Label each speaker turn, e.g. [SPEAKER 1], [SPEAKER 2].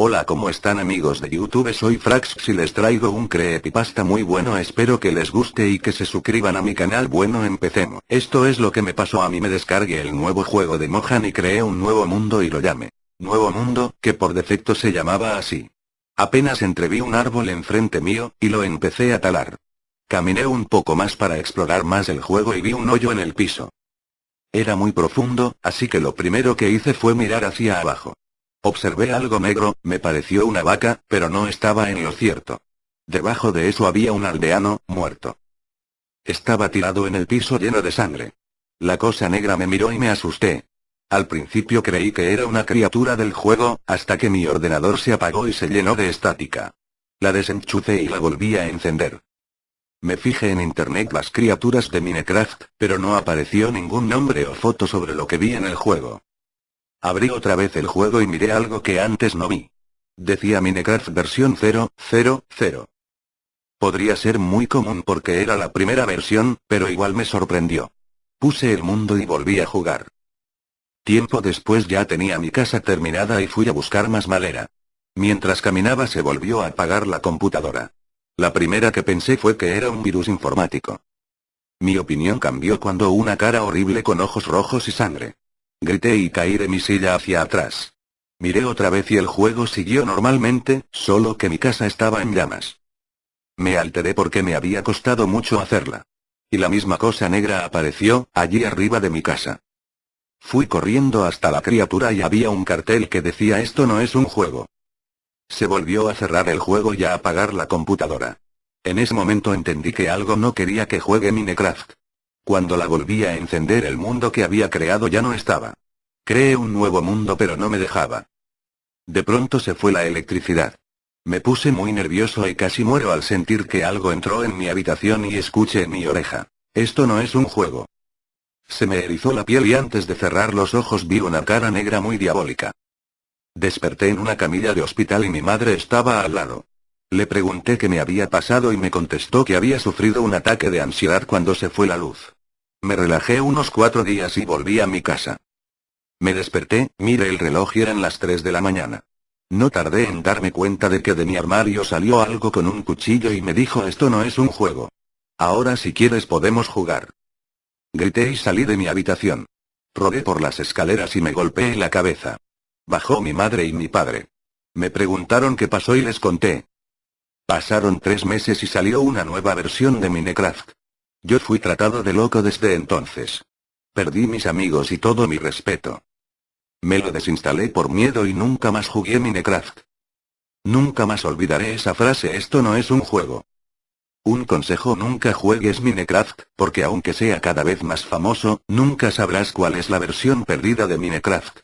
[SPEAKER 1] Hola ¿cómo están amigos de YouTube? Soy Frax y les traigo un creepypasta muy bueno espero que les guste y que se suscriban a mi canal bueno empecemos. Esto es lo que me pasó a mí me descargué el nuevo juego de Mohan y creé un nuevo mundo y lo llamé. Nuevo mundo, que por defecto se llamaba así. Apenas entreví un árbol enfrente mío, y lo empecé a talar. Caminé un poco más para explorar más el juego y vi un hoyo en el piso. Era muy profundo, así que lo primero que hice fue mirar hacia abajo. Observé algo negro, me pareció una vaca, pero no estaba en lo cierto. Debajo de eso había un aldeano, muerto. Estaba tirado en el piso lleno de sangre. La cosa negra me miró y me asusté. Al principio creí que era una criatura del juego, hasta que mi ordenador se apagó y se llenó de estática. La desenchucé y la volví a encender. Me fijé en internet las criaturas de Minecraft, pero no apareció ningún nombre o foto sobre lo que vi en el juego. Abrí otra vez el juego y miré algo que antes no vi. Decía Minecraft versión 0.0.0. Podría ser muy común porque era la primera versión, pero igual me sorprendió. Puse el mundo y volví a jugar. Tiempo después ya tenía mi casa terminada y fui a buscar más madera. Mientras caminaba se volvió a apagar la computadora. La primera que pensé fue que era un virus informático. Mi opinión cambió cuando una cara horrible con ojos rojos y sangre. Grité y caí de mi silla hacia atrás. Miré otra vez y el juego siguió normalmente, solo que mi casa estaba en llamas. Me alteré porque me había costado mucho hacerla. Y la misma cosa negra apareció, allí arriba de mi casa. Fui corriendo hasta la criatura y había un cartel que decía esto no es un juego. Se volvió a cerrar el juego y a apagar la computadora. En ese momento entendí que algo no quería que juegue Minecraft. Cuando la volví a encender el mundo que había creado ya no estaba. Creé un nuevo mundo pero no me dejaba. De pronto se fue la electricidad. Me puse muy nervioso y casi muero al sentir que algo entró en mi habitación y escuché en mi oreja. Esto no es un juego. Se me erizó la piel y antes de cerrar los ojos vi una cara negra muy diabólica. Desperté en una camilla de hospital y mi madre estaba al lado. Le pregunté qué me había pasado y me contestó que había sufrido un ataque de ansiedad cuando se fue la luz. Me relajé unos cuatro días y volví a mi casa. Me desperté, miré el reloj y eran las 3 de la mañana. No tardé en darme cuenta de que de mi armario salió algo con un cuchillo y me dijo esto no es un juego. Ahora si quieres podemos jugar. Grité y salí de mi habitación. Rodé por las escaleras y me golpeé la cabeza. Bajó mi madre y mi padre. Me preguntaron qué pasó y les conté. Pasaron tres meses y salió una nueva versión de Minecraft. Yo fui tratado de loco desde entonces. Perdí mis amigos y todo mi respeto. Me lo desinstalé por miedo y nunca más jugué Minecraft. Nunca más olvidaré esa frase esto no es un juego. Un consejo nunca juegues Minecraft, porque aunque sea cada vez más famoso, nunca sabrás cuál es la versión perdida de Minecraft.